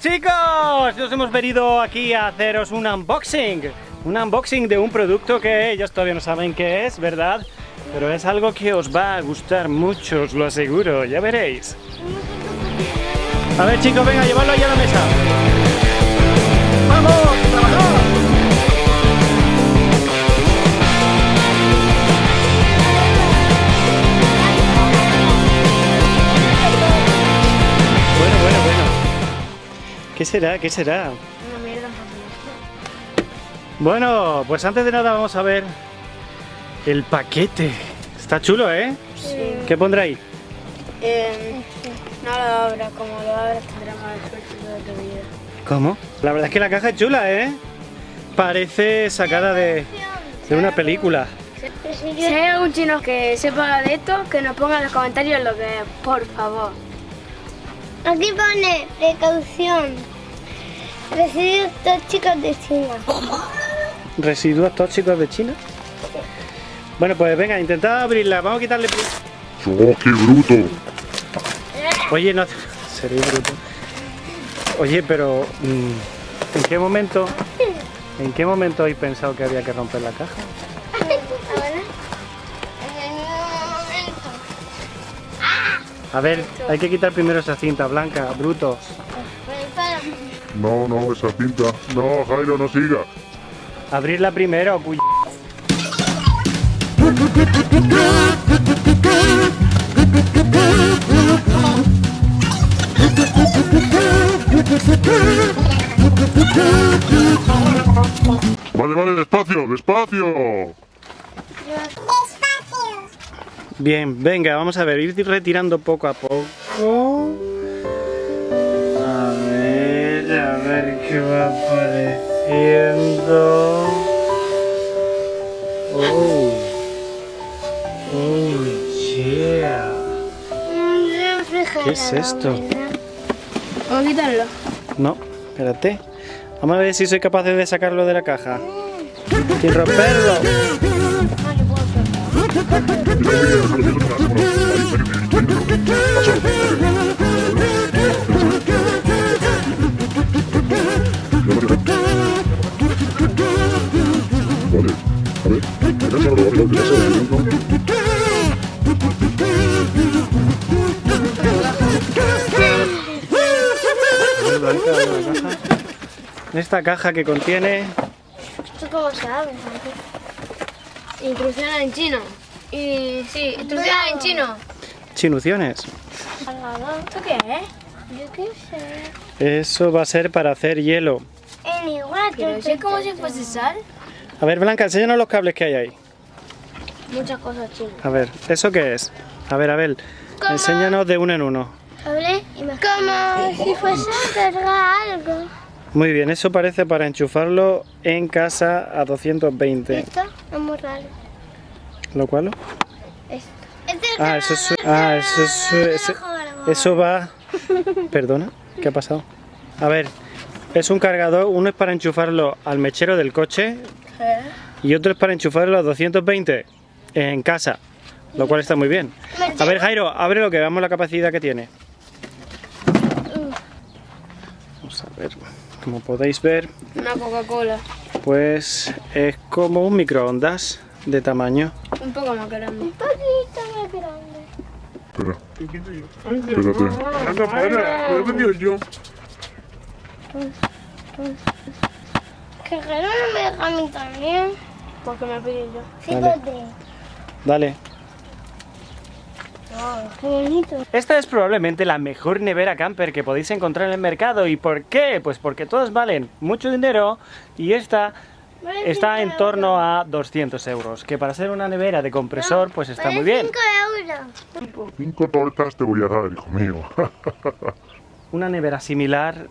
Chicos, nos hemos venido aquí a haceros un unboxing Un unboxing de un producto que ellos todavía no saben qué es, ¿verdad? Pero es algo que os va a gustar mucho, os lo aseguro, ya veréis A ver chicos, venga, llevarlo ahí a la mesa ¡Vamos, trabajar! ¿Qué será? ¿Qué será? Una mierda Bueno, pues antes de nada vamos a ver el paquete. Está chulo, ¿eh? Sí. ¿Qué pondrá ahí? Eh, no lo abra, como lo abras tendrá más suerte toda tu vida. ¿Cómo? La verdad es que la caja es chula, ¿eh? Parece sacada de, de una película. Si hay algún chino que sepa de esto, que nos ponga en los comentarios lo que es, por favor. Aquí pone precaución. Residuos tóxicos de China. Residuos tóxicos de China. Bueno, pues venga, intentad abrirla. Vamos a quitarle... ¡Oh, qué bruto! Oye, no... Sería bruto. Oye, pero... mm, ¿En qué momento... ¿En qué momento habéis pensado que había que romper la caja? A ver, hay que quitar primero esa cinta blanca, brutos. Prepara. No, no, esa cinta. No, Jairo, no siga. Abrirla primero, cuy... Vale, vale, despacio, despacio. Bien, venga, vamos a ver, ir retirando poco a poco. A ver, a ver qué va apareciendo. Oh. Oh, yeah. ¿Qué es esto? Vamos a quitarlo. No, espérate. Vamos a ver si soy capaz de sacarlo de la caja. Sin romperlo. Se abre, se abre, abre. Esta caja que contiene ¿Tú cómo sabes? Instrucciones en chino. Y sí, instrucciones en chino. chinuciones. ¿Esto qué es? Yo qué sé. Eso va a ser para hacer hielo. En igual. Pero es como si fuese sal. A ver, Blanca, enséñanos los cables que hay ahí. Muchas cosas chinas. A ver, ¿eso qué es? A ver, Abel, enséñanos de uno en uno. Como si fuese a cargar algo. Muy bien, eso parece para enchufarlo en casa a 220. Esto es muy raro. ¿Lo cual? Esto. Ah, eso es... Ah, eso es... ese- Eso va... Perdona, ¿qué ha pasado? A ver, es un cargador, uno es para enchufarlo al mechero del coche y otro es para enchufarlo a 220 en casa, lo cual está muy bien. A ver, Jairo, abre lo que veamos la capacidad que tiene. Vamos a ver, como podéis ver, Una Coca-Cola. pues es como un microondas de tamaño. Un poco más grande. Un poquito más grande. Espera. Espérate. Anda, para, lo he vendido yo. Que raro no me deja a mí también. Porque me pedí yo. Dale. Qué bonito. Esta es probablemente la mejor nevera camper que podéis encontrar en el mercado. ¿Y por qué? Pues porque todas valen mucho dinero y esta está en torno a 200 euros. Que para ser una nevera de compresor, pues está muy bien. cinco euros. Cinco tortas te voy a dar, hijo mío. Una nevera similar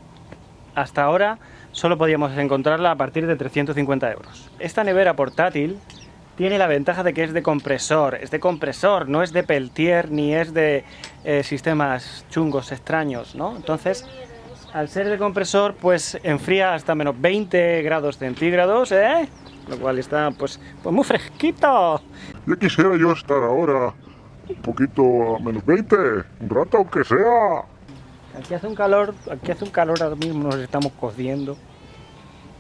hasta ahora solo podíamos encontrarla a partir de 350 euros. Esta nevera portátil tiene la ventaja de que es de compresor, es de compresor, no es de peltier ni es de eh, sistemas chungos extraños, ¿no? Entonces, al ser de compresor, pues enfría hasta menos 20 grados centígrados, ¿eh? Lo cual está, pues, pues muy fresquito. Ya quisiera yo estar ahora un poquito a menos 20, un rato aunque sea. Aquí hace un calor, aquí hace un calor ahora mismo, nos estamos cociendo.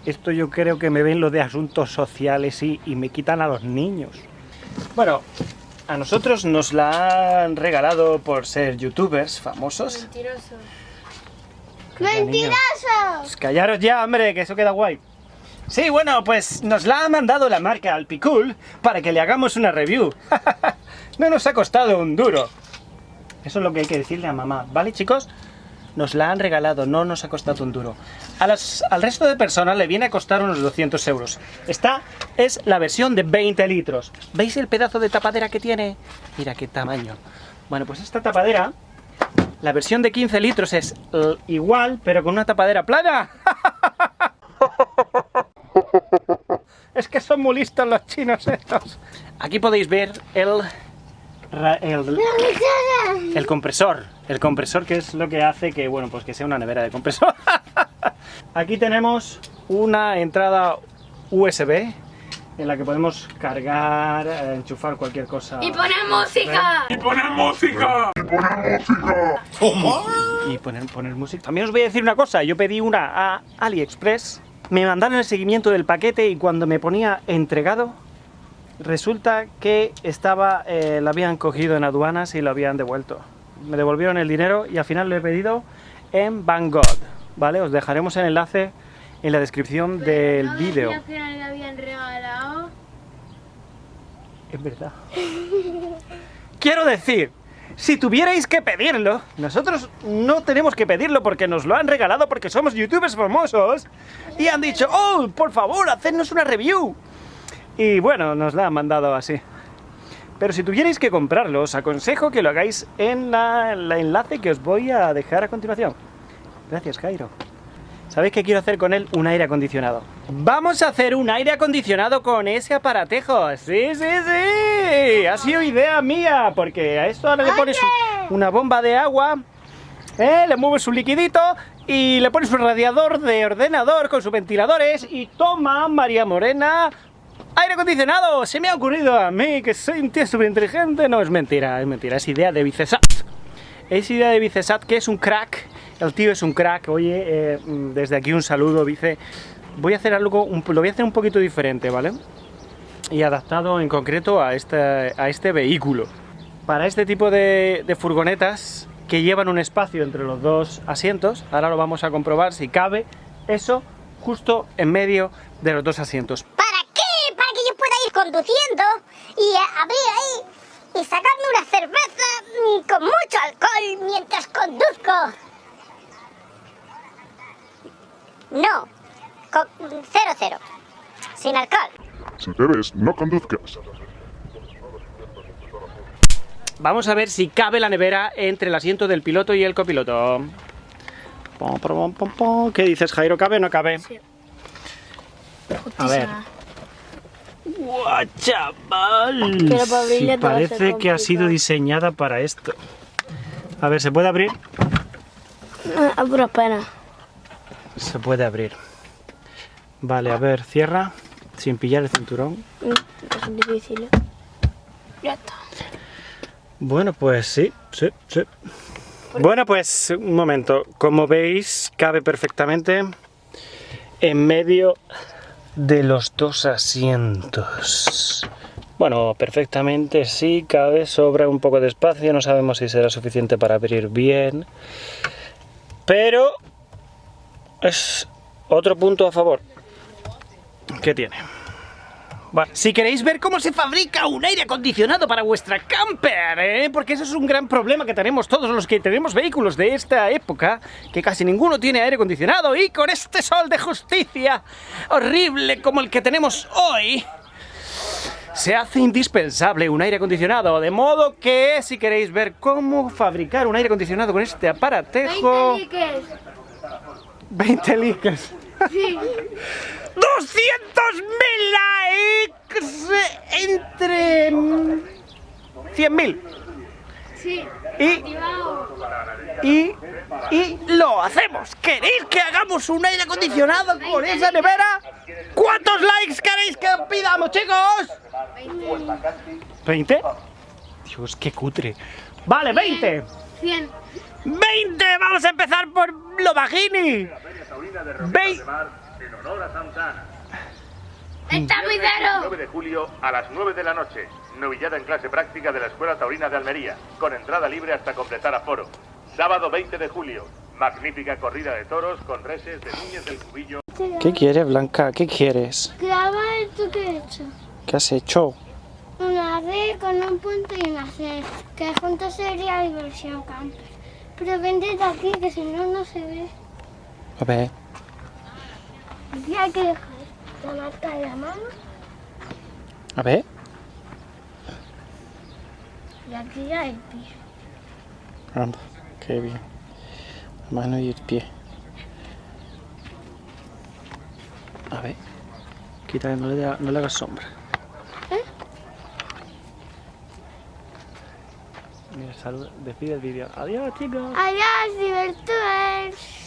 Esto yo creo que me ven lo de asuntos sociales y, y me quitan a los niños. Bueno, a nosotros nos la han regalado por ser youtubers famosos. Mentiroso. ¡Mentiroso! Pues callaros ya, hombre, que eso queda guay. Sí, bueno, pues nos la ha mandado la marca Alpicool para que le hagamos una review. no nos ha costado un duro. Eso es lo que hay que decirle a mamá, ¿vale, chicos? Nos la han regalado, no nos ha costado un duro. A las- al resto de personas le viene a costar unos 200 euros. Esta es la versión de 20 litros. ¿Veis el pedazo de tapadera que tiene? Mira qué tamaño. Bueno, pues esta tapadera, la versión de 15 litros es igual, pero con una tapadera plana. Es que son muy listos los chinos estos. Aquí podéis ver el, el compresor. El compresor que es lo que hace que, bueno, pues que sea una nevera de compresor. Aquí tenemos una entrada USB en la que podemos cargar, eh, enchufar cualquier cosa. Y poner música. ¡Y poner música! y poner, poner música. También os voy a decir una cosa, yo pedí una a AliExpress, me mandaron el seguimiento del paquete y cuando me ponía entregado, resulta que estaba, eh, lo habían cogido en aduanas y lo habían devuelto. Me devolvieron el dinero y al final lo he pedido en Banggood, ¿vale? Os dejaremos el enlace en la descripción del ¿No vídeo. decía que no le habían regalado? Es verdad. Quiero decir, si tuvierais que pedirlo, nosotros no tenemos que pedirlo porque nos lo han regalado porque somos youtubers famosos y han dicho, oh, por favor, hacednos una review. Y bueno, nos la han mandado así. Pero si tuvierais que comprarlo, os aconsejo que lo hagáis en la, el enlace que os voy a dejar a continuación. Gracias, Cairo. ¿Sabéis qué quiero hacer con él? Un aire acondicionado. Vamos a hacer un aire acondicionado con ese aparatejo. Sí, sí, sí. Ha sido idea mía, porque a esto ahora le pones un- una bomba de agua, ¿eh? le mueves un liquidito y le pones un radiador de ordenador con sus ventiladores y toma, María Morena, aire acondicionado. Se me ha ocurrido a mí que soy un tío súper inteligente. No, es mentira, es mentira, es idea de Vicesat. Es idea de Vicesat, que es un crack. El tío es un crack. Oye, eh, mm, desde aquí un saludo, Vice. Voy a hacer algo, un- lo voy a hacer un poquito diferente, ¿vale? Y adaptado en concreto a a este vehículo. Para este tipo de, de furgonetas que llevan un espacio entre los dos asientos, ahora lo vamos a comprobar si cabe eso justo en medio de los dos asientos. ¿Para qué? Para que yo pueda ir conduciendo y eh, abrir ahí y sacarme una cerveza mm, con mucho alcohol mientras conduzco. No, con, cero cero, sin alcohol. Si te ves, no conduzcas. Vamos a ver si cabe la nevera entre el asiento del piloto y el copiloto. ¿Qué dices, Jairo? ¿Cabe o no cabe? Sí. A ver. ¡Guau, chaval! Pero para Sí, parece que ha sido diseñada para esto. A ver, ¿se puede abrir? Ah, A pura pena. Se puede abrir. Vale, a ver, cierra. Sin pillar el cinturón. Mm, Es difícil. ¿eh? Ya está. Bueno, pues sí, sí, sí. Bueno, pues un momento. Como veis, cabe perfectamente en medio de los dos asientos. Bueno, perfectamente sí, cabe, sobra un poco de espacio, no sabemos si será suficiente para abrir bien. Pero es otro punto a favor. ¿Qué tiene? Bueno, si queréis ver cómo se fabrica un aire acondicionado para vuestra camper, ¿eh? porque eso es un gran problema que tenemos todos los que tenemos vehículos de esta época, que casi ninguno tiene aire acondicionado y con este sol de justicia horrible como el que tenemos hoy, se hace indispensable un aire acondicionado, de modo que si queréis ver cómo fabricar un aire acondicionado con este aparatejo... 20 liques. 20 likes. Sí. 200.000 likes entre mm, 100.000 Sí. y, y, y lo hacemos. ¿Queréis que hagamos un aire acondicionado con esa nevera? ¿Cuántos likes queréis que pidamos, chicos? 20. Dios, qué cutre. Vale, 20. 100. ¡20! ¡Vamos a empezar por lo bajini! ¡Vein- en honor a Santa Ana. ¡Está muy caro! 9 de julio a las 9 de la noche. Novillada en clase práctica de la Escuela Taurina de Almería, con entrada libre hasta completar aforo. Sábado 20 de julio. Magnífica corrida de toros con reses de Núñez del Cubillo. ¿Qué quieres, Blanca? ¿Qué quieres? Graba esto que he hecho. ¿Qué has hecho? Una D con un punto y una C, que juntos sería diversión camper. Pero vente de aquí, que si no, no se ve. A ver. Aquí hay que dejar la marca de la mano A ver. y aquí ya el pie. Anda, qué bien. La mano y el pie. A ver. Quita, no le, da- no le hagas sombra. Mira, salud, despide el vídeo. Adiós, chicos. Adiós, divertidores.